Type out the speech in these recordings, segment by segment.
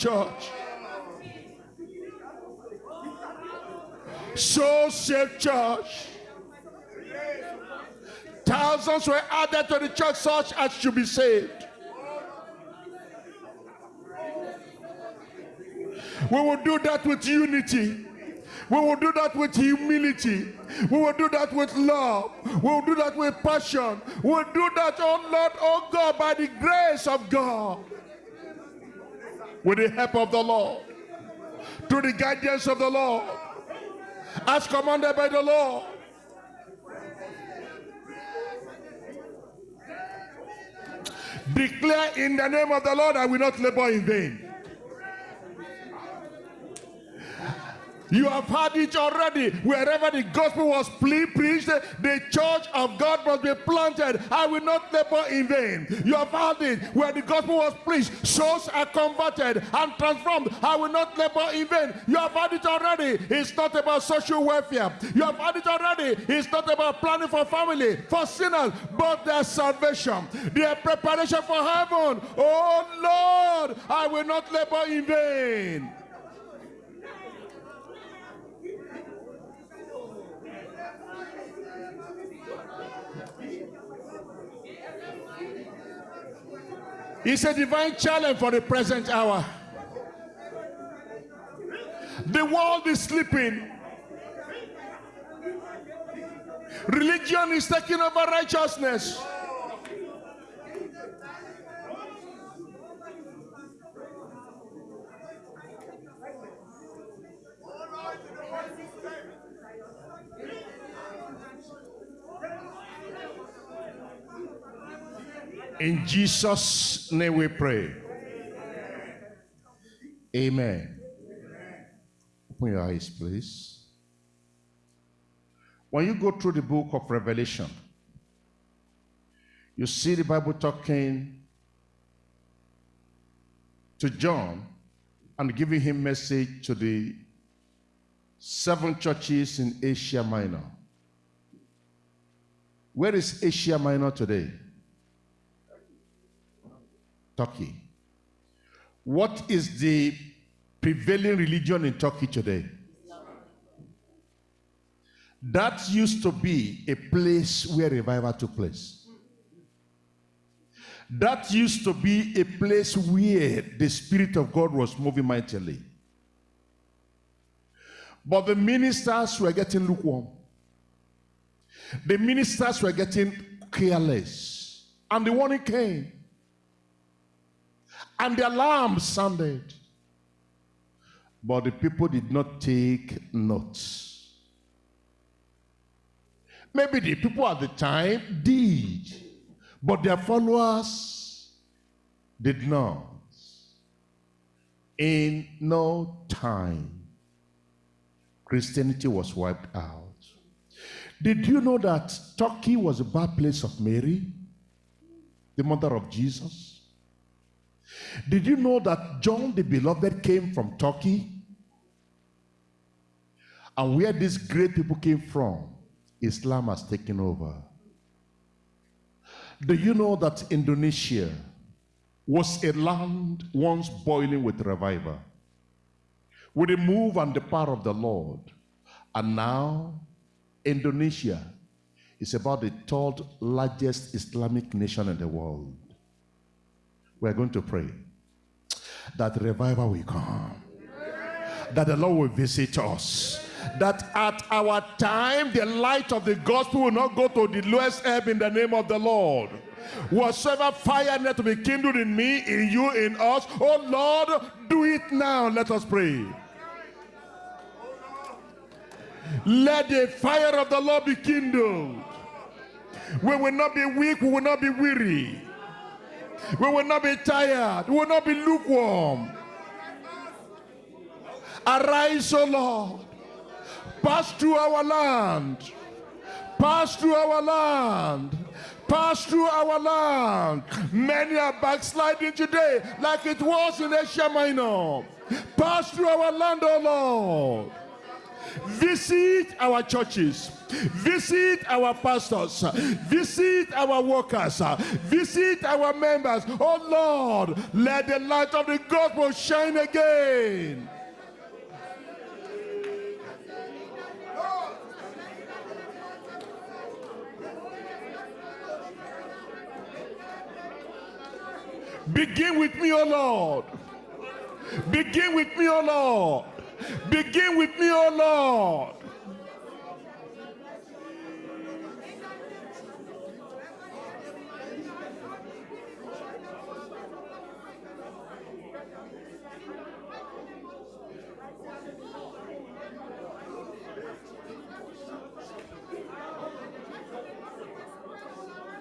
church. Soul Save Church. Thousands were added to the church such as should be saved. We will do that with unity. We will do that with humility. We will do that with love. We will do that with passion. We will do that, oh Lord, oh God, by the grace of God. With the help of the Lord. Through the guidance of the Lord. As commanded by the Lord. Declare in the name of the Lord, I will not labor in vain. You have heard it already. Wherever the gospel was preached, the church of God must be planted. I will not labor in vain. You have heard it. Where the gospel was preached, souls are converted and transformed. I will not labor in vain. You have heard it already. It's not about social welfare. You have heard it already. It's not about planning for family, for sinners, but their salvation, their preparation for heaven. Oh Lord, I will not labor in vain. It's a divine challenge for the present hour. The world is sleeping. Religion is taking over righteousness. In Jesus' name we pray. Amen. Open your eyes, please. When you go through the book of Revelation, you see the Bible talking to John and giving him message to the seven churches in Asia Minor. Where is Asia Minor today? Turkey. What is the prevailing religion in Turkey today? That used to be a place where revival took place. That used to be a place where the Spirit of God was moving mightily. But the ministers were getting lukewarm. The ministers were getting careless. And the warning came and the alarm sounded. But the people did not take notes. Maybe the people at the time did, but their followers did not. In no time, Christianity was wiped out. Did you know that Turkey was the birthplace of Mary, the mother of Jesus? Did you know that John the Beloved came from Turkey? And where these great people came from, Islam has taken over. Do you know that Indonesia was a land once boiling with revival? With the move and the power of the Lord. And now, Indonesia is about the third largest Islamic nation in the world. We're going to pray that revival will come, that the Lord will visit us. That at our time, the light of the gospel will not go to the lowest ebb in the name of the Lord. Whatsoever fire need to be kindled in me, in you, in us, oh Lord, do it now. Let us pray. Let the fire of the Lord be kindled. We will not be weak, we will not be weary. We will not be tired. We will not be lukewarm. Arise, O Lord. Pass through our land. Pass through our land. Pass through our land. Many are backsliding today like it was in Asia Minor. Pass through our land, O Lord. Visit our churches. Visit our pastors. Visit our workers. Visit our members. Oh Lord, let the light of the gospel shine again. Begin with me, O Lord. Begin with me, O Lord. Begin with me, O Lord.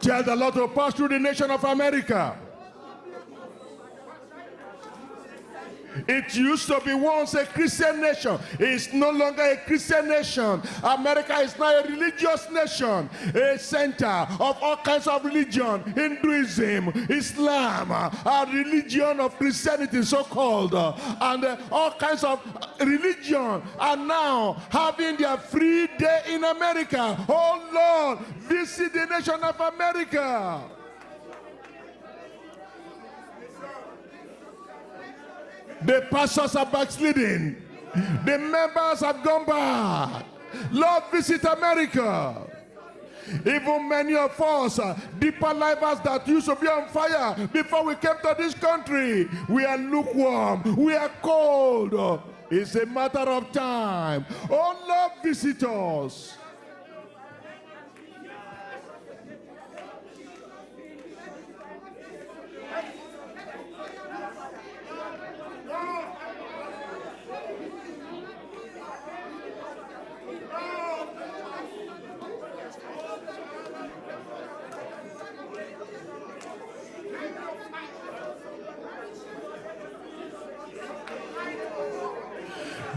Tell the Lord to pass through the nation of America. It used to be once a Christian nation. It's no longer a Christian nation. America is now a religious nation, a center of all kinds of religion, Hinduism, Islam, a religion of Christianity, so-called, and uh, all kinds of religion are now having their free day in America. Oh Lord, visit the nation of America. The pastors are backsliding. The members have gone back. Lord, visit America. Even many of us, uh, deeper lifers that used to be on fire before we came to this country, we are lukewarm, we are cold. It's a matter of time. Oh Lord, visit us.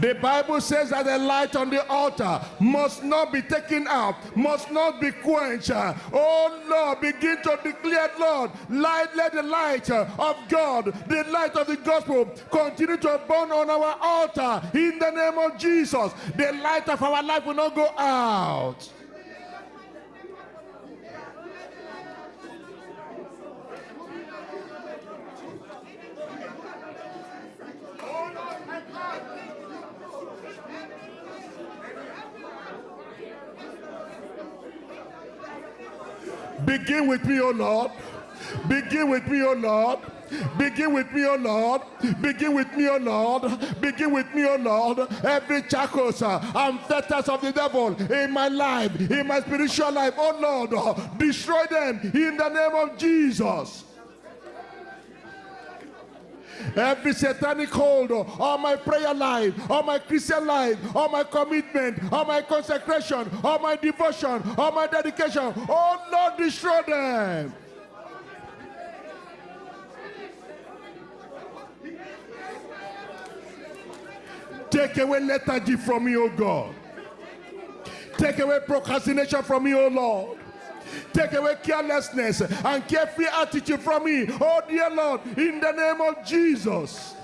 The Bible says that the light on the altar must not be taken out, must not be quenched. Oh Lord, begin to declare, Lord, light, let the light uh, of God, the light of the gospel, continue to burn on our altar in the name of Jesus. The light of our life will not go out. Begin with me, O Lord. Begin with me, O Lord. Begin with me, O Lord. Begin with me, O Lord. Begin with me, O Lord. Every shackles uh, and fetters of the devil in my life, in my spiritual life, oh Lord, uh, destroy them in the name of Jesus. Every satanic hold oh, on my prayer life, on my Christian life, on my commitment, on my consecration, on my devotion, on my dedication. Oh Lord, destroy them. Take away lethargy from me, oh God. Take away procrastination from me, oh Lord. Take away carelessness and carefree attitude from me. Oh, dear Lord, in the name of Jesus.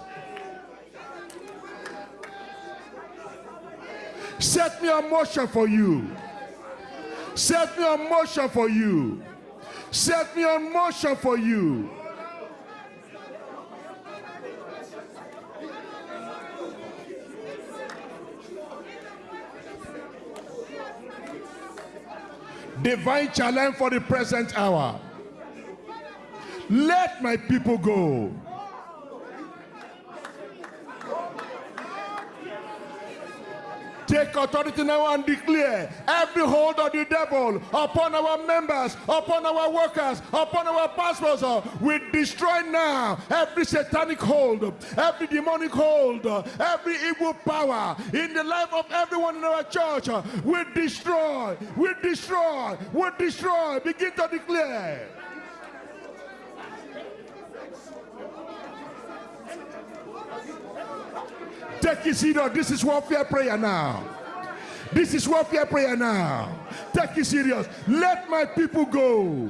Set me on motion for you. Set me on motion for you. Set me on motion for you. Divine challenge for the present hour. Let my people go. Take authority now and declare every hold of the devil upon our members, upon our workers, upon our pastors. Uh, we destroy now every satanic hold, every demonic hold, every evil power in the life of everyone in our church. We destroy, we destroy, we destroy. Begin to declare. Take his seat. This is warfare prayer now. This is warfare prayer now. Take it serious. Let my people go.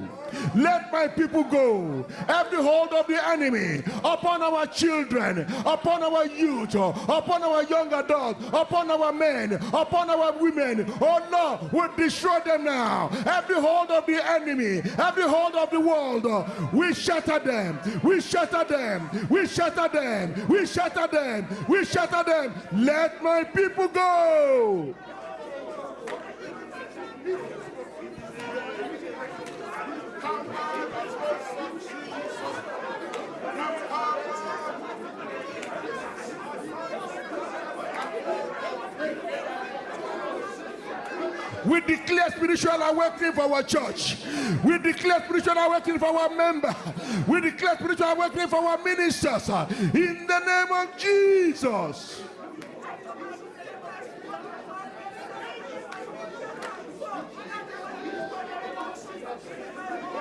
Let my people go. Every hold of the enemy upon our children, upon our youth, upon our young adults, upon our men, upon our women. Oh Lord, we destroy them now. Every hold of the enemy, every hold of the world, we shatter them. We shatter them. We shatter them. We shatter them. We shatter them. Let my people go. We declare spiritual awakening for our church. We declare spiritual awakening for our member. We declare spiritual awakening for our ministers. In the name of Jesus. Rend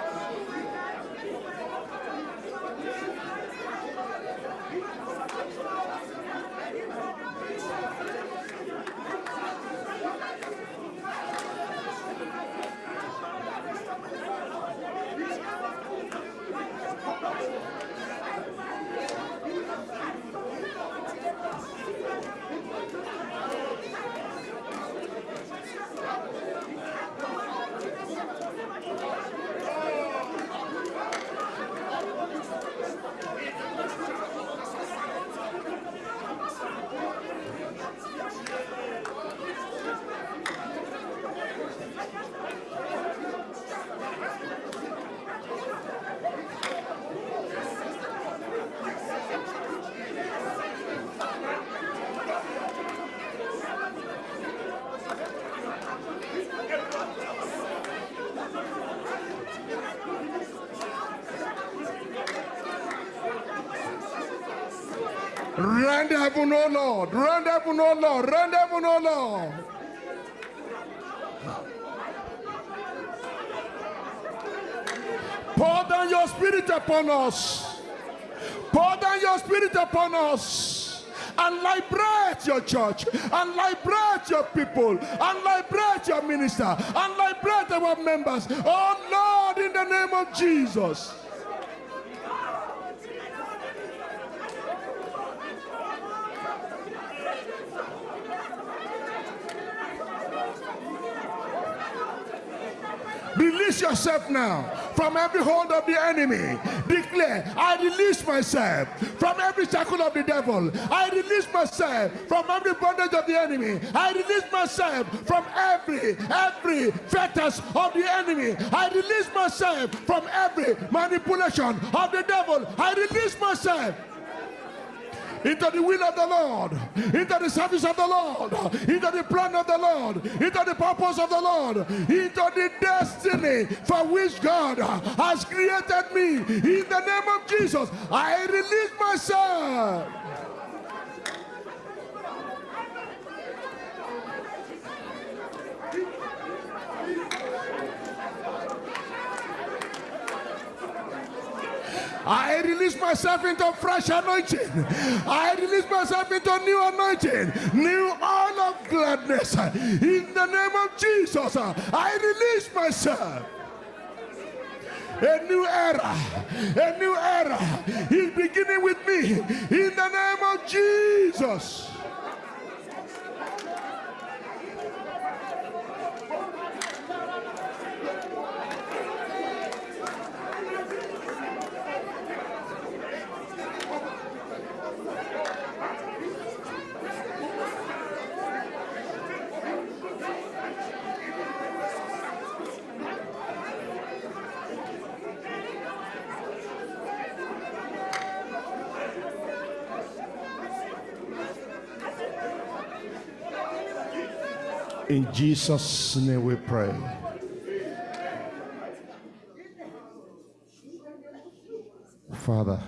heaven, O Lord. Rend heaven, O Lord. Rend heaven, O Lord. Pour down your spirit upon us. Pour down your spirit upon us. And liberate your church. And liberate your people. And liberate your minister. And liberate our members. Oh Lord, in the name of Jesus. Now from every hold of the enemy. Declare, I release myself from every shackle of the devil. I release myself from every bondage of the enemy. I release myself from every, every fetters of the enemy. I release myself from every manipulation of the devil. I release myself into the will of the Lord, into the service of the Lord, into the plan of the Lord, into the purpose of the Lord, into the destiny for which God has created me. In the name of Jesus, I release myself. I release myself into fresh anointing. I release myself into new anointing, new oil of gladness. In the name of Jesus, I release myself. A new era, a new era is beginning with me. In the name of Jesus. In Jesus' name we pray. Father,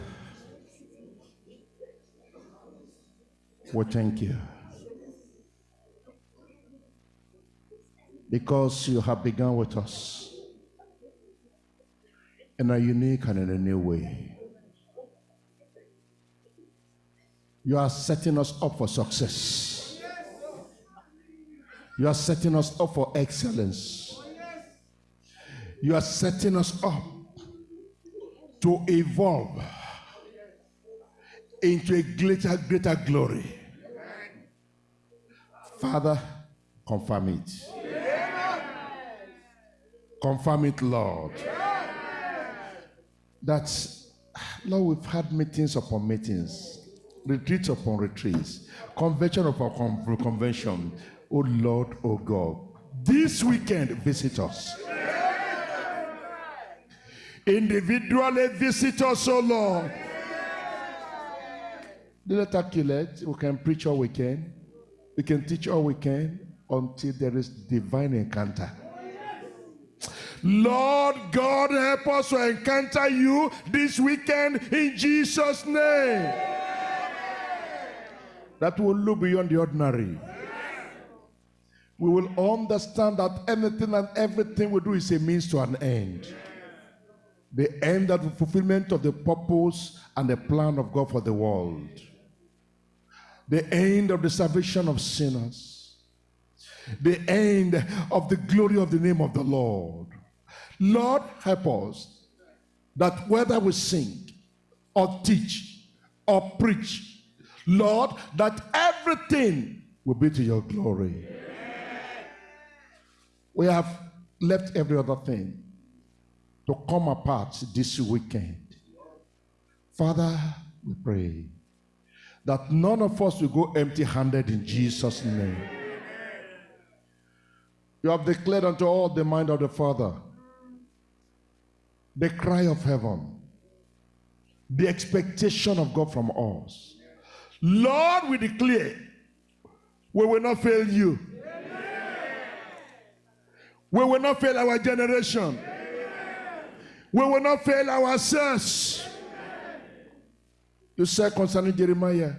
we thank you. Because you have begun with us in a unique and in a new way. You are setting us up for success. You are setting us up for excellence. You are setting us up to evolve into a greater, greater glory. Father, confirm it. Confirm it, Lord. That, Lord, we've had meetings upon meetings, retreats upon retreats, convention upon convention. Oh Lord, oh God, this weekend visit us. Individually visit us, oh Lord. Let us. We can preach all we can. We can teach all we can until there is divine encounter. Lord God, help us to encounter you this weekend in Jesus' name. That will look beyond the ordinary. We will understand that anything and everything we do is a means to an end. The end of the fulfillment of the purpose and the plan of God for the world. The end of the salvation of sinners. The end of the glory of the name of the Lord Lord, help us that whether we sing or teach or preach, Lord, that everything will be to your glory. We have left every other thing to come apart this weekend. Father, we pray that none of us will go empty handed in Jesus' name. You have declared unto all the mind of the Father the cry of heaven, the expectation of God from us. Lord, we declare we will not fail you. We will not fail our generation. We will not fail ourselves. You said concerning Jeremiah,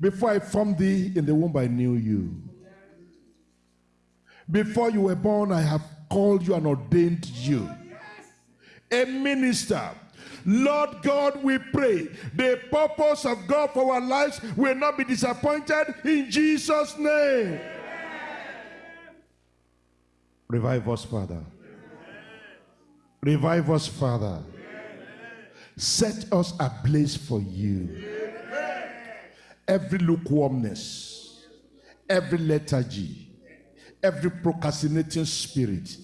before I formed thee in the womb, I knew you. Before you were born, I have called you and ordained you. A minister. Lord God, we pray the purpose of God for our lives will not be disappointed in Jesus' name. Revive us, Father. Revive us, Father. Set us ablaze for you. Every lukewarmness, every lethargy, every procrastinating spirit,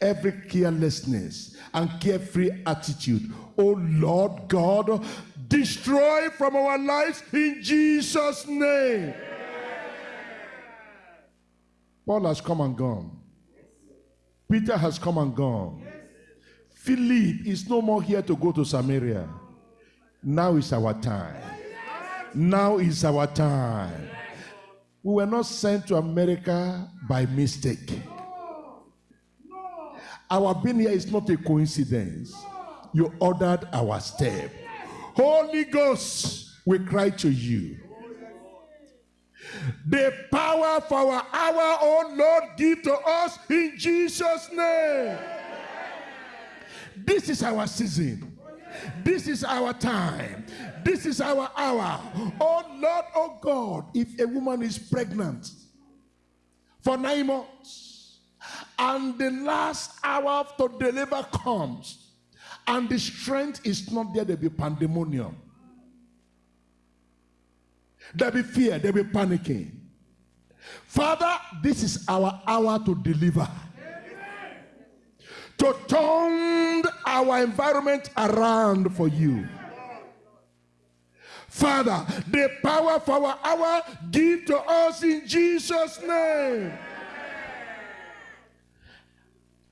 every carelessness and carefree attitude. Oh Lord God, destroy from our lives in Jesus' name. Paul has come and gone. Peter has come and gone. Philip is no more here to go to Samaria. Now is our time. Now is our time. We were not sent to America by mistake. Our being here is not a coincidence. You ordered our step. Holy Ghost, we cry to you. The power for our hour, oh Lord, give to us in Jesus' name. This is our season. This is our time. This is our hour. Oh Lord, oh God, if a woman is pregnant for nine months and the last hour to deliver comes and the strength is not there, there'll be pandemonium. There'll be fear, there'll be panicking. Father, this is our hour to deliver to turn our environment around for you. Father, the power for our hour, give to us in Jesus' name.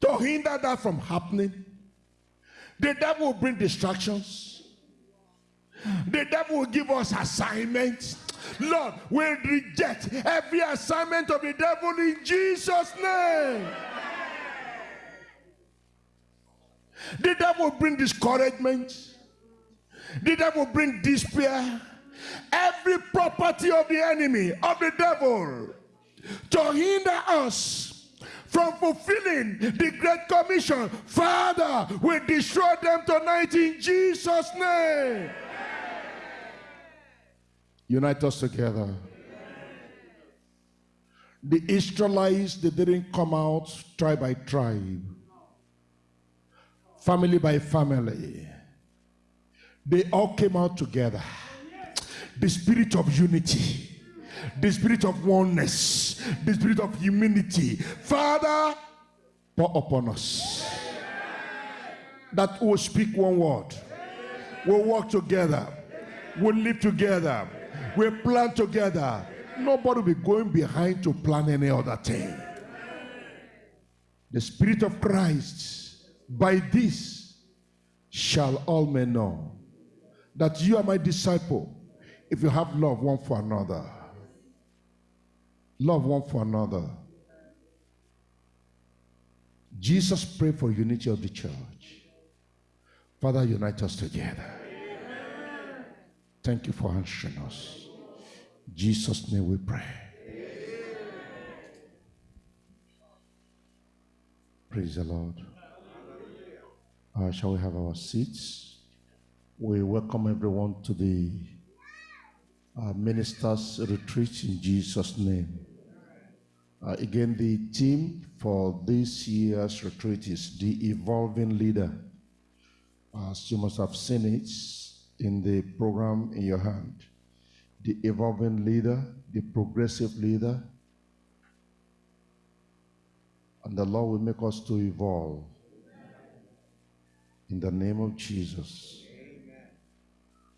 To hinder that from happening, the devil will bring distractions. The devil will give us assignments. Lord, we reject every assignment of the devil in Jesus' name. The devil will bring discouragement. The devil will bring despair. Every property of the enemy, of the devil, to hinder us from fulfilling the Great Commission. Father, we destroy them tonight in Jesus' name. Unite us together. The Israelites, they didn't come out tribe by tribe, family by family. They all came out together. The spirit of unity, the spirit of oneness, the spirit of humility. Father, pour upon us. That will speak one word. We'll work together. We'll live together. We'll plan together Nobody will be going behind to plan any other thing. The Spirit of Christ, by this shall all men know that you are my disciple if you have love one for another. Love one for another. Jesus prayed for unity of the church. Father, unite us together. Thank you for answering us. Jesus' name we pray. Praise the Lord. Uh, shall we have our seats? We welcome everyone to the uh, ministers' retreat in Jesus' name. Uh, again, the theme for this year's retreat is the evolving leader. As you must have seen it in the program in your hand the evolving leader, the progressive leader. And the Lord will make us to evolve. In the name of Jesus.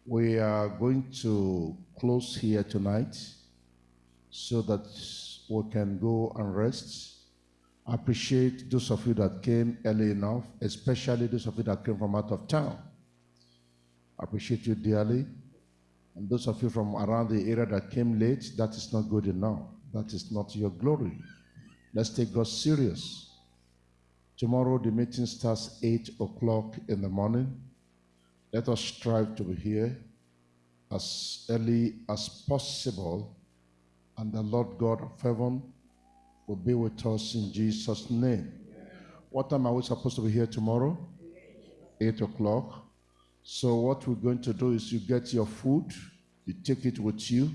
We are going to close here tonight so that we can go and rest. I appreciate those of you that came early enough, especially those of you that came from out of town. I appreciate you dearly. And those of you from around the area that came late, that is not good enough. That is not your glory. Let's take God serious. Tomorrow the meeting starts 8 o'clock in the morning. Let us strive to be here as early as possible, and the Lord God of heaven will be with us in Jesus' name. What time are we supposed to be here tomorrow? 8 o'clock. So what we're going to do is you get your food, you take it with you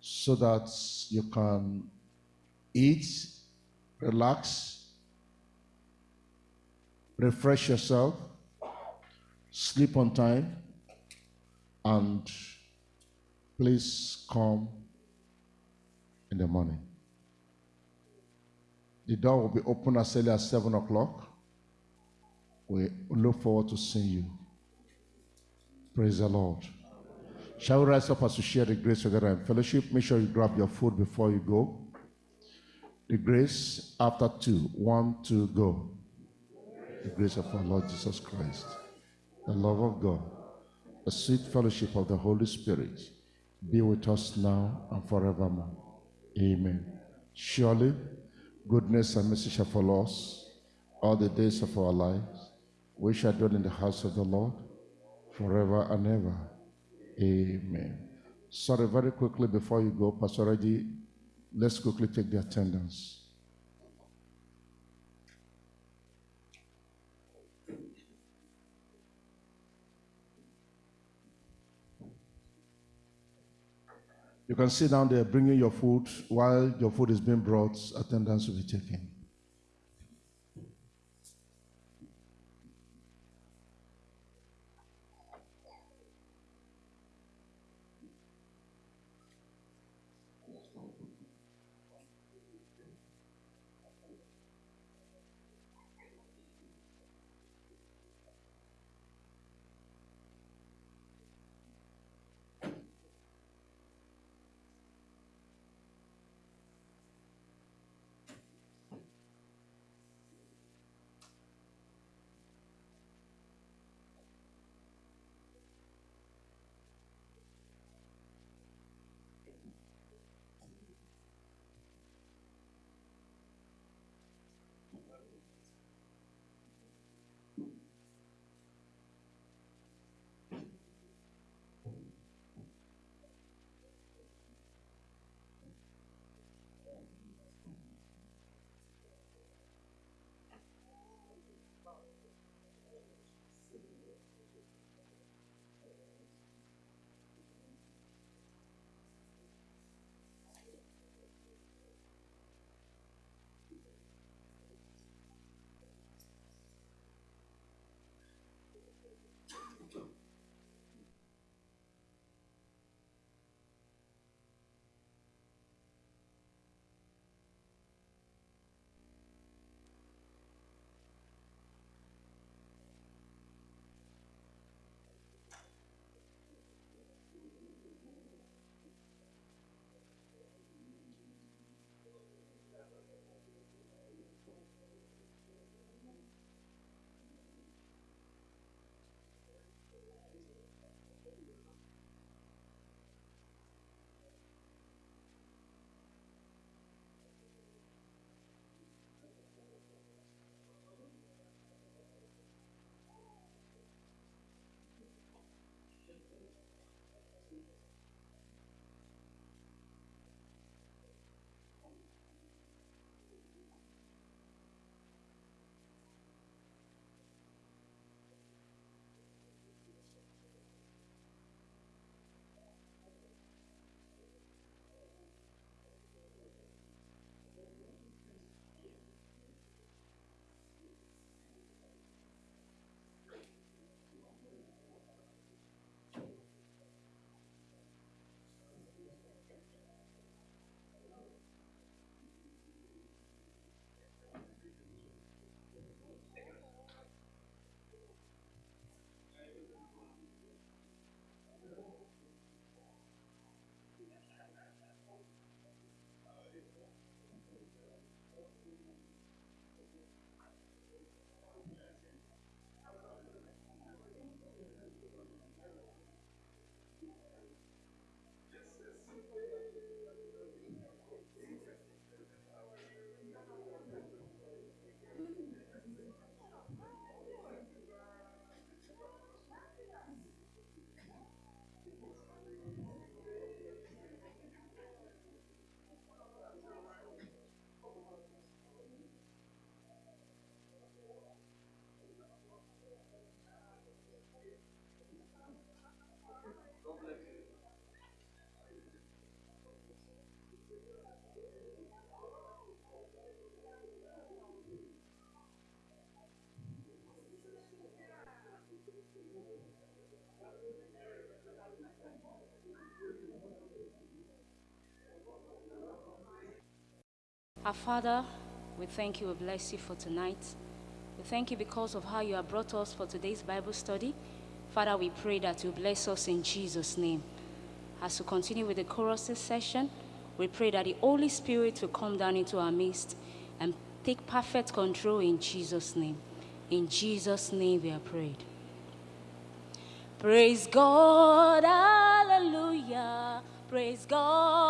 so that you can eat, relax, refresh yourself, sleep on time, and please come in the morning. The door will be open as early as 7 o'clock. We look forward to seeing you. Praise the Lord. Shall we rise up as we share the grace together in fellowship? Make sure you grab your food before you go. The grace after two. One, two, go. The grace of our Lord Jesus Christ, the love of God, the sweet fellowship of the Holy Spirit be with us now and forevermore. Amen. Surely, goodness and mercy shall follow us all the days of our lives. We shall dwell in the house of the Lord forever and ever. Amen. Sorry, very quickly before you go, Pastor Reggie, let's quickly take the attendance. You can sit down there bringing your food. While your food is being brought, attendance will be taken. Our Father, we thank you, we bless you for tonight. We thank you because of how you have brought us for today's Bible study. Father, we pray that you bless us in Jesus' name. As we continue with the chorus session, we pray that the Holy Spirit will come down into our midst and take perfect control in Jesus' name. In Jesus' name we are prayed. Praise God, hallelujah. Praise God.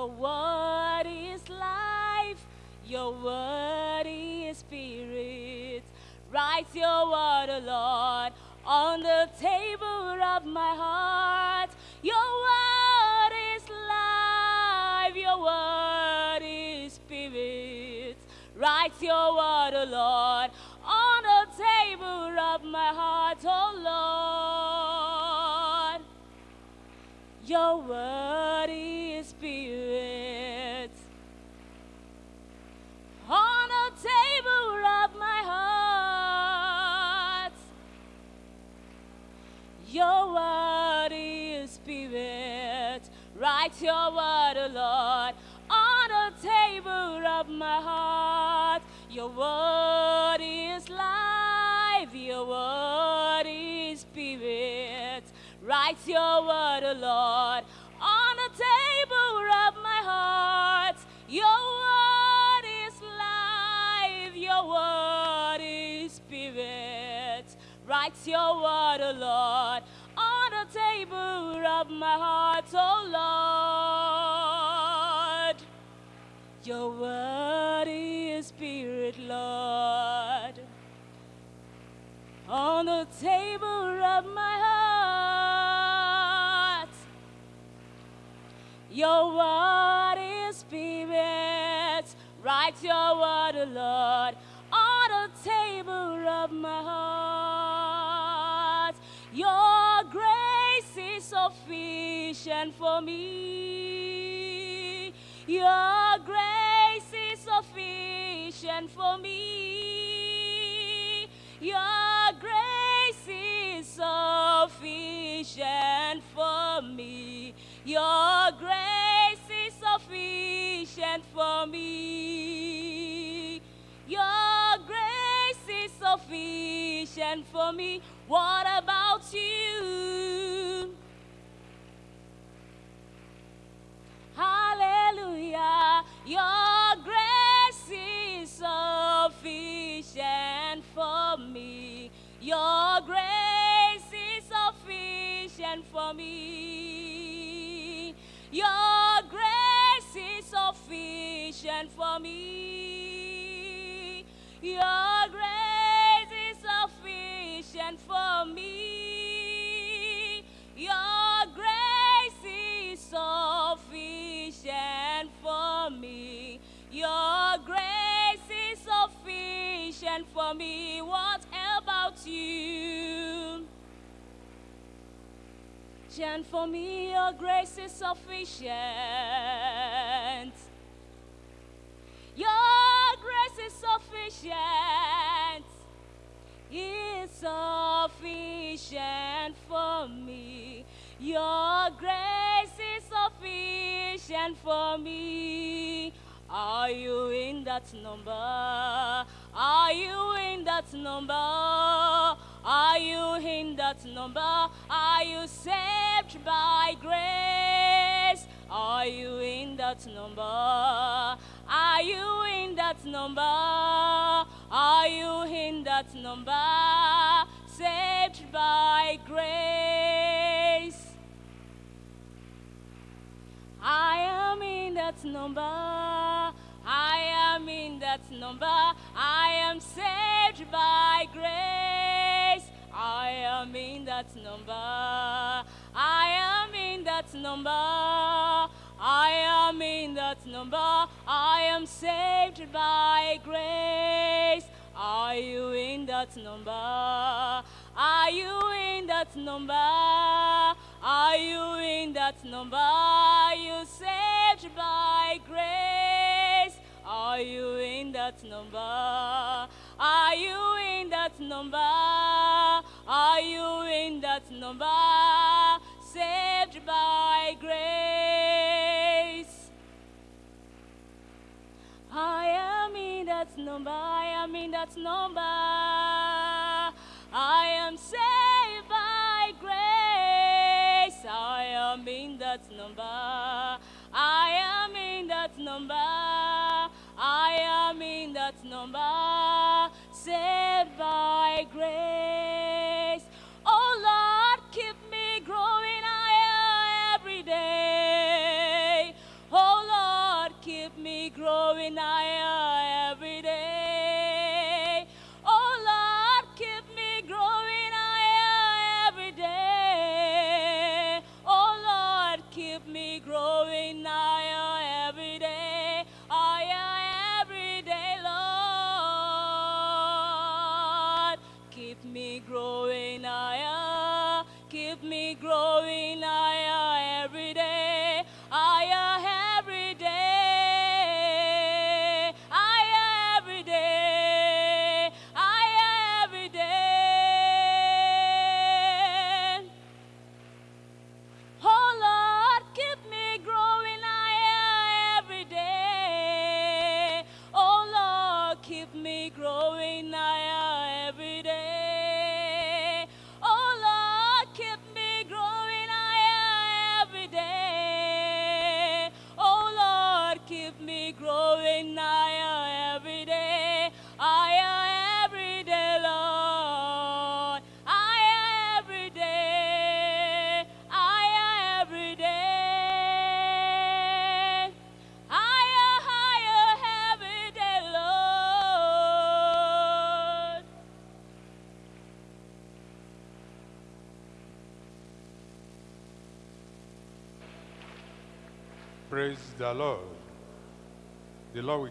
no one. your worthy spirit, Lord, on the table of my heart. Your worthy spirit, write your word, Lord, on the table of my heart. Your grace is sufficient for me. Your done for me. Your grace is sufficient for me. Your grace is sufficient for me. Your grace is sufficient for me. What about you? For me. Your grace is sufficient for me. Your grace is sufficient for me. Your grace is sufficient for me. Your grace is sufficient for me. What about you? And for me, your grace is sufficient. Your grace is sufficient. Is sufficient for me. Your grace is sufficient for me. Are you in that number? Are you in that number? In that number? Are you saved by grace? Are you in that number? Are you in that number? Are you in that number? Saved by grace. I am in that number. I am in that number. I am saved by grace. I am in that number. I am in that number. I am in that number. I am saved by grace. Are you in that number? Are you in that number? Are you in that number? Are you saved by grace? Are you in that number? Are you in that number? Are you in that number? Saved by grace. I am in that number. I am in that number. I am saved by grace. I am in that number. I am in that number. I am in that number. Saved by grace. Growing higher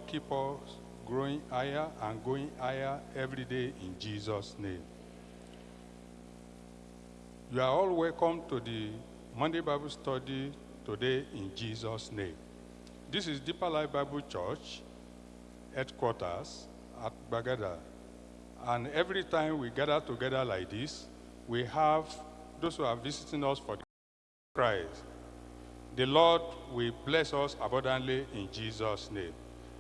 keep us growing higher and going higher every day in Jesus' name. You are all welcome to the Monday Bible study today in Jesus' name. This is Deeper Life Bible Church headquarters at Gbagada. And every time we gather together like this, we have those who are visiting us for Christ. The Lord will bless us abundantly in Jesus' name.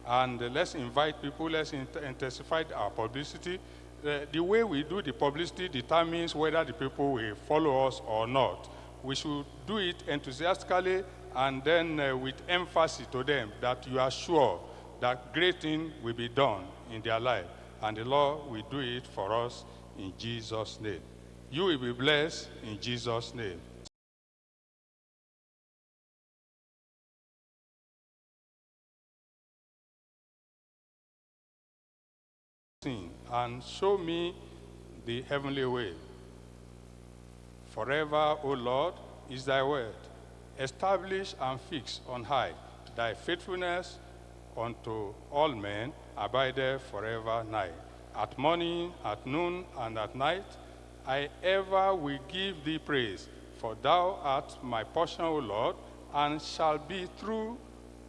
And let's invite people, let's intensify our publicity uh, the way we do the publicity determines whether the people will follow us or not. We should do it enthusiastically and then uh, with emphasis to them that you are sure that great things will be done in their life. And the Lord will do it for us in Jesus' name. You will be blessed in Jesus' name. And show me the heavenly way. Forever, O Lord, is thy word. Establish and fix on high thy faithfulness unto all men abideth forever night. At morning, at noon, and at night, I ever will give thee praise, for thou art my portion, O Lord, and shall be through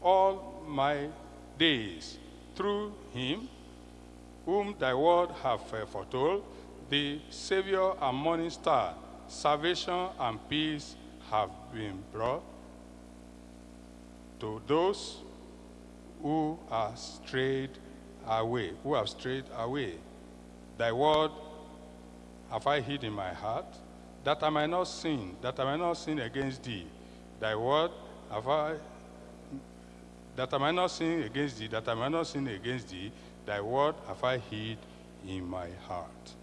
all my days. Through him, whom thy word have uh, foretold, the Savior and morning star, salvation and peace have been brought to those who are strayed away, who have strayed away. Thy word have I hid in my heart, that I might not sin, that I might not sin against thee. Thy word have I, that I might not sin against thee, that I might not sin against thee. Thy word have I hid in my heart.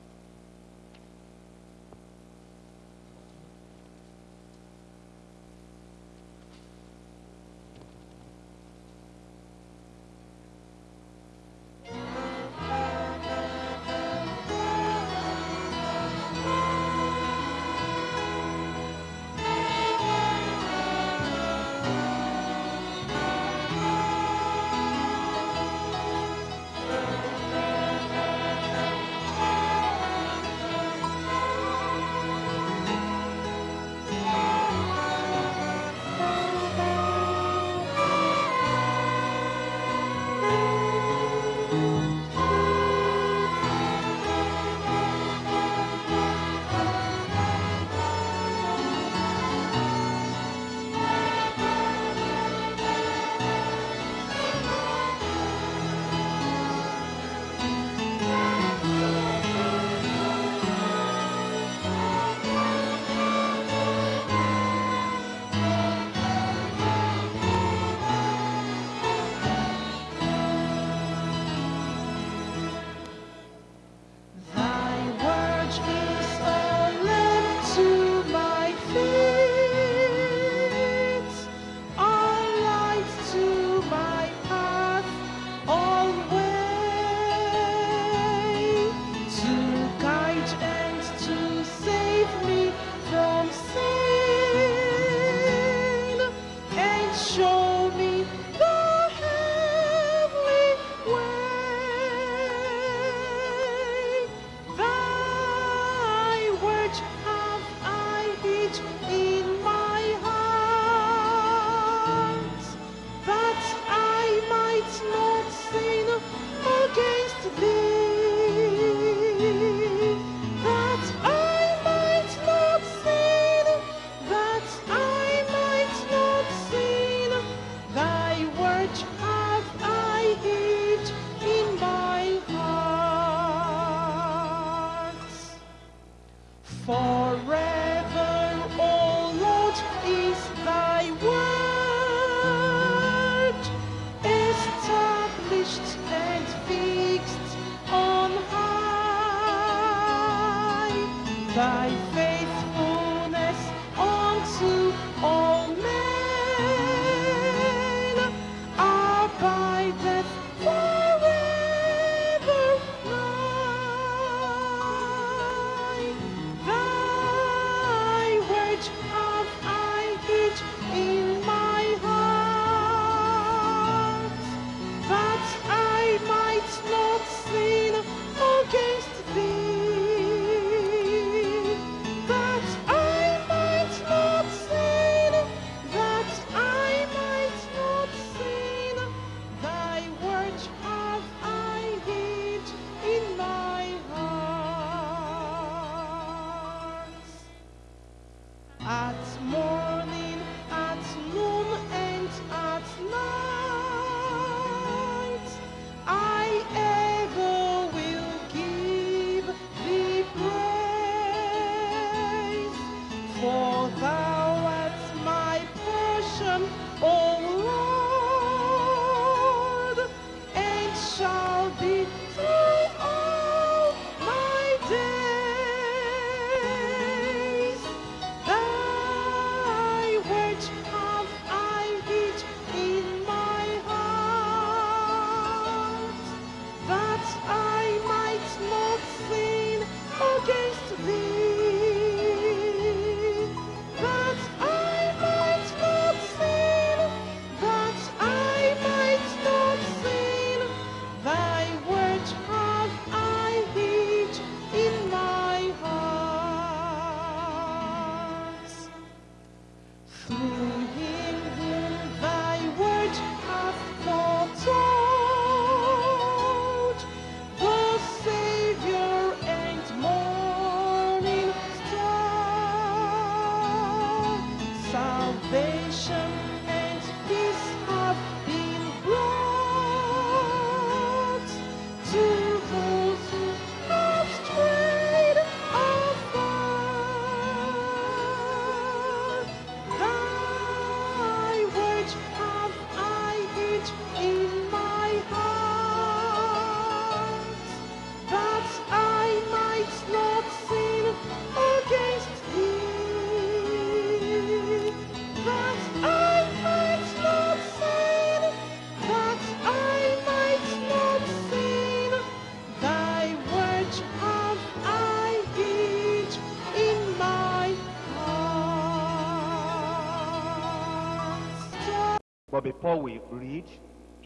But before we read,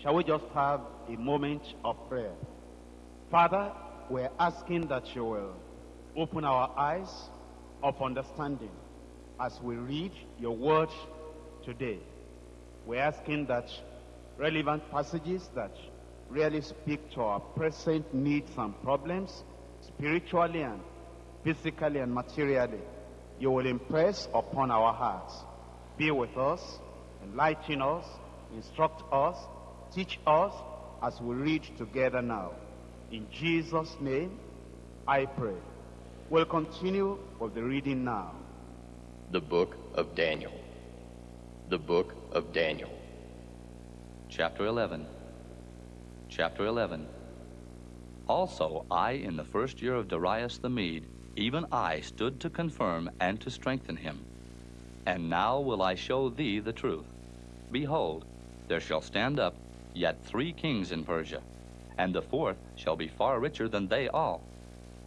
shall we just have a moment of prayer? Father, we're asking that you will open our eyes of understanding as we read your word today. We're asking that relevant passages that really speak to our present needs and problems, spiritually and physically and materially, you will impress upon our hearts. Be with us, enlighten us, instruct us, teach us as we read together now. In Jesus' name, I pray. We'll continue with the reading now. The Book of Daniel. The Book of Daniel. Chapter 11. Chapter 11. Also, I, in the first year of Darius the Mede, even I stood to confirm and to strengthen him. And now will I show thee the truth. Behold, there shall stand up yet three kings in Persia, and the fourth shall be far richer than they all.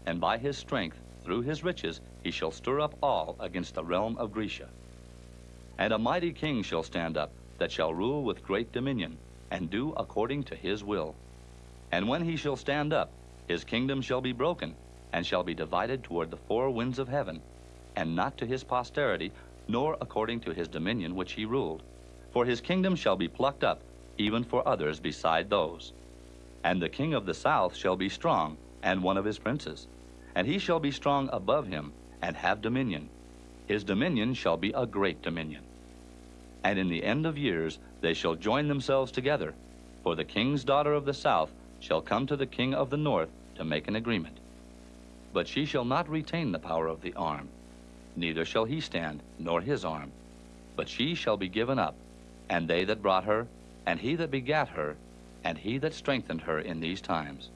And by his strength, through his riches, he shall stir up all against the realm of Grecia. And a mighty king shall stand up, that shall rule with great dominion, and do according to his will. And when he shall stand up, his kingdom shall be broken, and shall be divided toward the four winds of heaven, and not to his posterity, nor according to his dominion which he ruled. For his kingdom shall be plucked up, even for others beside those. And the king of the south shall be strong, and one of his princes. And he shall be strong above him, and have dominion. His dominion shall be a great dominion. And in the end of years they shall join themselves together, for the king's daughter of the south shall come to the king of the north to make an agreement. But she shall not retain the power of the arm, neither shall he stand, nor his arm. But she shall be given up, and they that brought her, and he that begat her, and he that strengthened her in these times.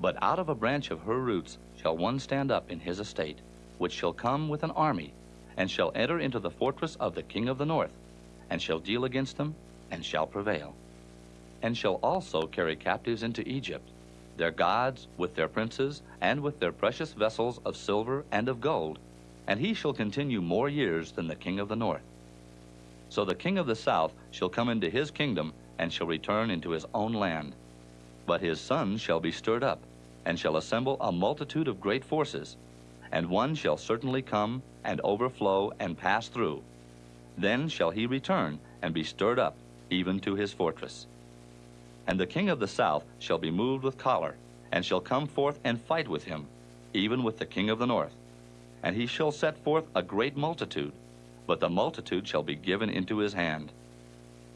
But out of a branch of her roots shall one stand up in his estate, which shall come with an army, and shall enter into the fortress of the king of the north, and shall deal against them, and shall prevail. And shall also carry captives into Egypt, their gods with their princes, and with their precious vessels of silver and of gold, and he shall continue more years than the king of the north. So the king of the south shall come into his kingdom, and shall return into his own land. But his sons shall be stirred up, and shall assemble a multitude of great forces, and one shall certainly come, and overflow, and pass through. Then shall he return, and be stirred up, even to his fortress. And the king of the south shall be moved with choler, and shall come forth and fight with him, even with the king of the north. And he shall set forth a great multitude, but the multitude shall be given into his hand.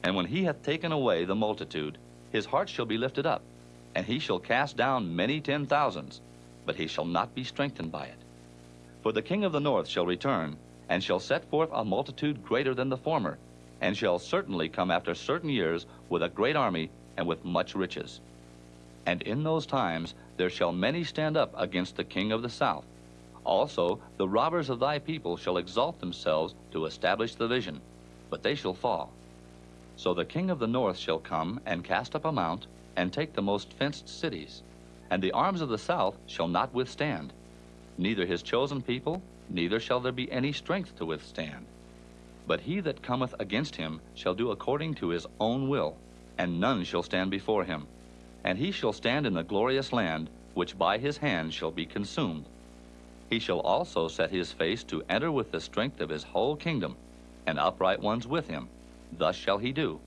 And when he hath taken away the multitude, his heart shall be lifted up, and he shall cast down many ten thousands, but he shall not be strengthened by it. For the king of the north shall return, and shall set forth a multitude greater than the former, and shall certainly come after certain years with a great army and with much riches. And in those times there shall many stand up against the king of the south. Also the robbers of thy people shall exalt themselves to establish the vision, but they shall fall. So the king of the north shall come and cast up a mount, and take the most fenced cities. And the arms of the south shall not withstand, neither his chosen people, neither shall there be any strength to withstand. But he that cometh against him shall do according to his own will, and none shall stand before him. And he shall stand in the glorious land, which by his hand shall be consumed. He shall also set his face to enter with the strength of his whole kingdom, and upright ones with him. Thus shall he do.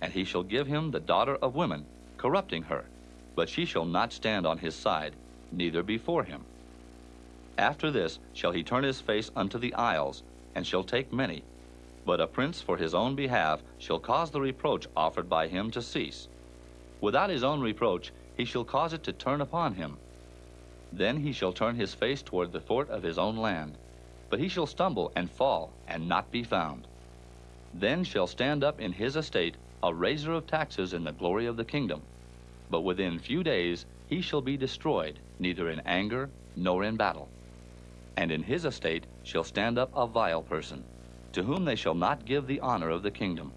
And he shall give him the daughter of women, corrupting her, but she shall not stand on his side, neither before him. After this shall he turn his face unto the isles, and shall take many. But a prince for his own behalf shall cause the reproach offered by him to cease. Without his own reproach he shall cause it to turn upon him. Then he shall turn his face toward the fort of his own land. But he shall stumble and fall, and not be found. Then shall stand up in his estate a raiser of taxes in the glory of the kingdom. But within few days he shall be destroyed, neither in anger nor in battle. And in his estate shall stand up a vile person, to whom they shall not give the honor of the kingdom.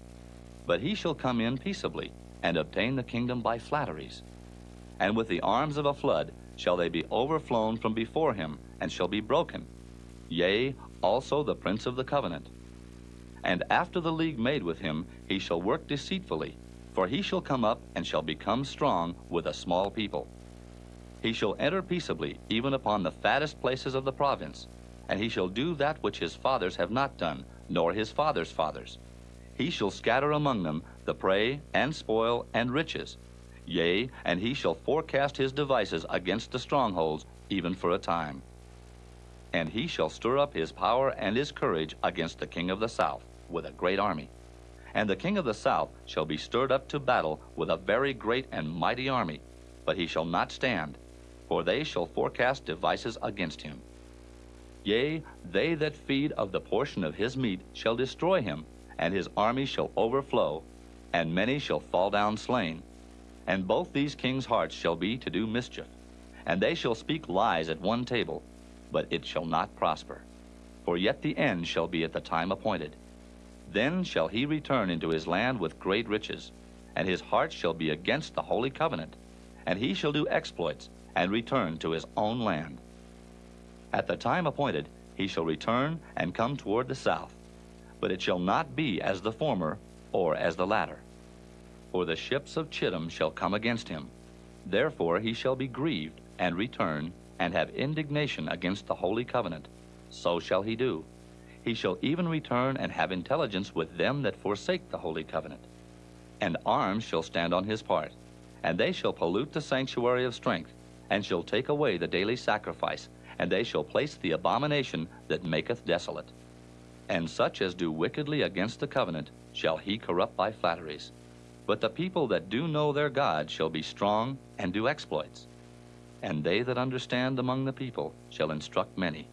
But he shall come in peaceably, and obtain the kingdom by flatteries. And with the arms of a flood shall they be overflown from before him, and shall be broken. Yea, also the prince of the covenant. And after the league made with him, he shall work deceitfully, for he shall come up and shall become strong with a small people. He shall enter peaceably, even upon the fattest places of the province, and he shall do that which his fathers have not done, nor his fathers' fathers. He shall scatter among them the prey, and spoil, and riches. Yea, and he shall forecast his devices against the strongholds, even for a time. And he shall stir up his power and his courage against the king of the south with a great army. And the king of the south shall be stirred up to battle with a very great and mighty army, but he shall not stand, for they shall forecast devices against him. Yea, they that feed of the portion of his meat shall destroy him, and his army shall overflow, and many shall fall down slain. And both these kings' hearts shall be to do mischief, and they shall speak lies at one table, but it shall not prosper. For yet the end shall be at the time appointed. Then shall he return into his land with great riches, and his heart shall be against the holy covenant, and he shall do exploits, and return to his own land. At the time appointed, he shall return and come toward the south, but it shall not be as the former or as the latter. For the ships of Chittim shall come against him. Therefore he shall be grieved, and return, and have indignation against the holy covenant. So shall he do he shall even return and have intelligence with them that forsake the holy covenant. And arms shall stand on his part, and they shall pollute the sanctuary of strength, and shall take away the daily sacrifice, and they shall place the abomination that maketh desolate. And such as do wickedly against the covenant shall he corrupt by flatteries. But the people that do know their God shall be strong and do exploits. And they that understand among the people shall instruct many.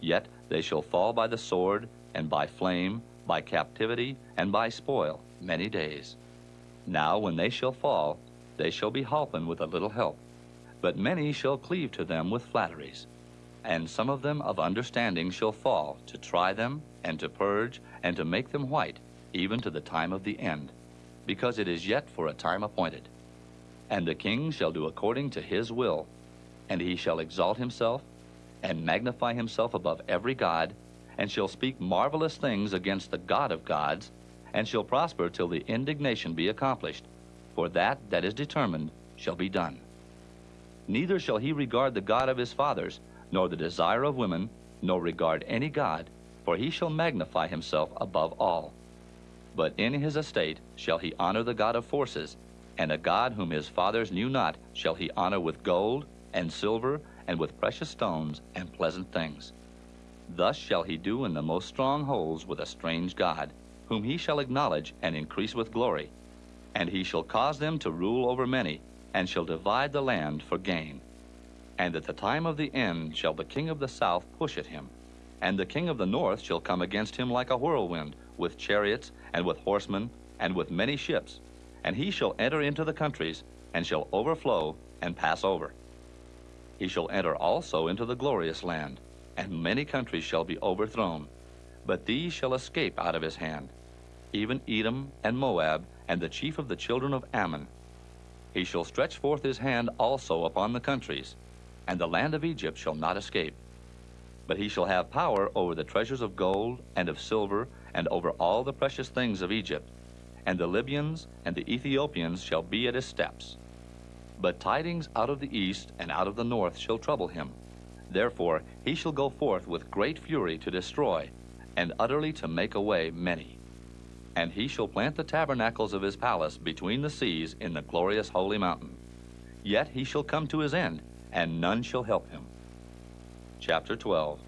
Yet they shall fall by the sword, and by flame, by captivity, and by spoil, many days. Now when they shall fall, they shall be holpen with a little help. But many shall cleave to them with flatteries. And some of them of understanding shall fall, to try them, and to purge, and to make them white, even to the time of the end, because it is yet for a time appointed. And the king shall do according to his will, and he shall exalt himself, and magnify himself above every god, and shall speak marvelous things against the God of gods, and shall prosper till the indignation be accomplished. For that that is determined shall be done. Neither shall he regard the God of his fathers, nor the desire of women, nor regard any God, for he shall magnify himself above all. But in his estate shall he honor the God of forces, and a God whom his fathers knew not shall he honor with gold, and silver, and with precious stones and pleasant things. Thus shall he do in the most strong holds with a strange God, whom he shall acknowledge and increase with glory. And he shall cause them to rule over many, and shall divide the land for gain. And at the time of the end shall the king of the south push at him, And the king of the north shall come against him like a whirlwind, with chariots, and with horsemen, and with many ships. And he shall enter into the countries, and shall overflow and pass over. He shall enter also into the glorious land, and many countries shall be overthrown. But these shall escape out of his hand, even Edom and Moab, and the chief of the children of Ammon. He shall stretch forth his hand also upon the countries, and the land of Egypt shall not escape. But he shall have power over the treasures of gold and of silver, and over all the precious things of Egypt. And the Libyans and the Ethiopians shall be at his steps. But tidings out of the east and out of the north shall trouble him. Therefore he shall go forth with great fury to destroy, and utterly to make away many. And he shall plant the tabernacles of his palace between the seas in the glorious holy mountain. Yet he shall come to his end, and none shall help him. Chapter 12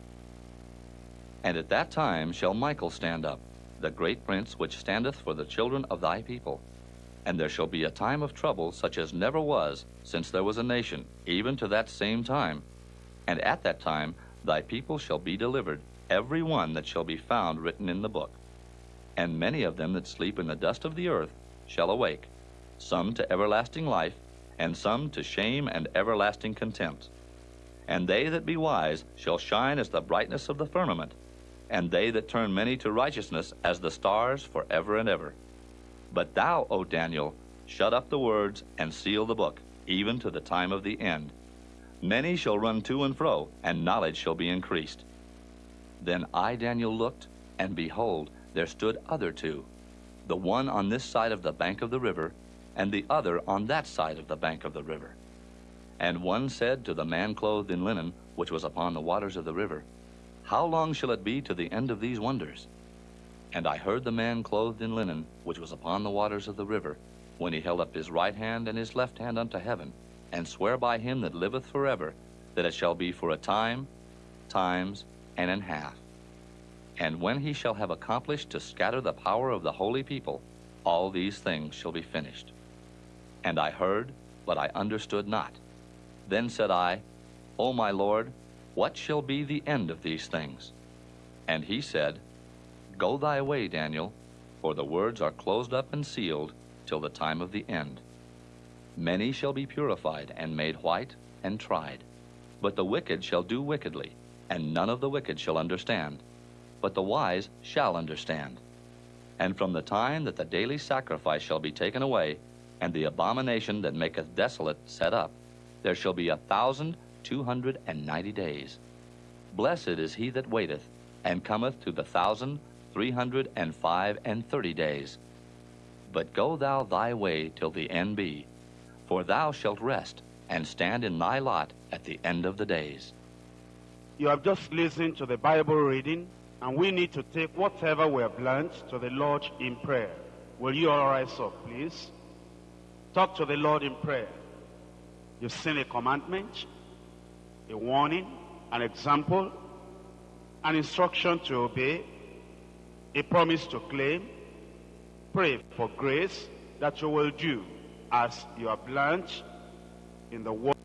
And at that time shall Michael stand up, the great prince which standeth for the children of thy people. And there shall be a time of trouble such as never was since there was a nation, even to that same time. And at that time thy people shall be delivered, every one that shall be found written in the book. And many of them that sleep in the dust of the earth shall awake, some to everlasting life, and some to shame and everlasting contempt. And they that be wise shall shine as the brightness of the firmament, and they that turn many to righteousness as the stars for ever and ever. But thou, O Daniel, shut up the words and seal the book, even to the time of the end. Many shall run to and fro, and knowledge shall be increased. Then I, Daniel, looked, and behold, there stood other two, the one on this side of the bank of the river, and the other on that side of the bank of the river. And one said to the man clothed in linen, which was upon the waters of the river, How long shall it be to the end of these wonders? And I heard the man clothed in linen, which was upon the waters of the river, when he held up his right hand and his left hand unto heaven, and swear by him that liveth forever, that it shall be for a time, times, and an half. And when he shall have accomplished to scatter the power of the holy people, all these things shall be finished. And I heard, but I understood not. Then said I, O my Lord, what shall be the end of these things? And he said, Go thy way, Daniel, for the words are closed up and sealed till the time of the end. Many shall be purified and made white and tried. But the wicked shall do wickedly, and none of the wicked shall understand. But the wise shall understand. And from the time that the daily sacrifice shall be taken away, and the abomination that maketh desolate set up, there shall be a thousand two hundred and ninety days. Blessed is he that waiteth, and cometh to the thousand three hundred and five and thirty days. But go thou thy way till the end be, for thou shalt rest, and stand in thy lot at the end of the days. You have just listened to the Bible reading, and we need to take whatever we have learned to the Lord in prayer. Will you all rise up, please? Talk to the Lord in prayer. You've seen a commandment, a warning, an example, an instruction to obey, a promise to claim. Pray for grace that you will do as you are learned in the word.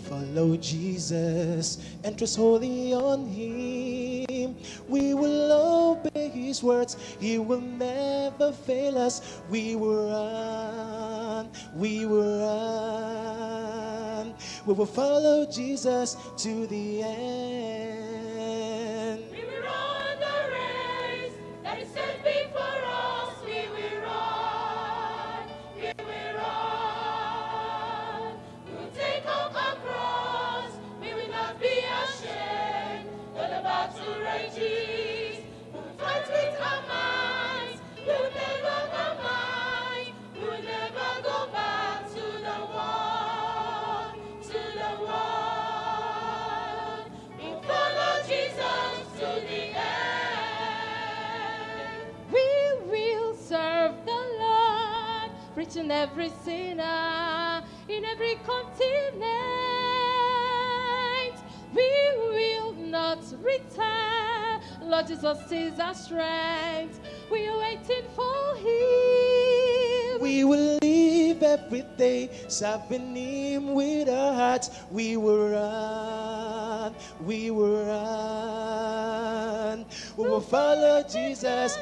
follow Jesus and trust wholly on Him. We will obey His words. He will never fail us. We will run. We will run. We will follow Jesus to the end. Jesus is our strength. We are waiting for him. We will live every day serving him with our hearts. We will run, we will run. We will follow Jesus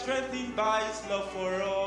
strengthened by his love for us.